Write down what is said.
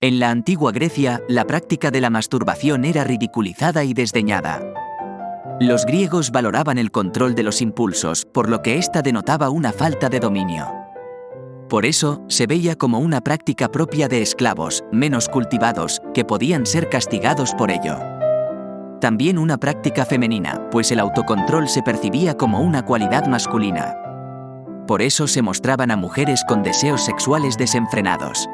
En la antigua Grecia, la práctica de la masturbación era ridiculizada y desdeñada. Los griegos valoraban el control de los impulsos, por lo que ésta denotaba una falta de dominio. Por eso, se veía como una práctica propia de esclavos, menos cultivados, que podían ser castigados por ello. También una práctica femenina, pues el autocontrol se percibía como una cualidad masculina. Por eso se mostraban a mujeres con deseos sexuales desenfrenados.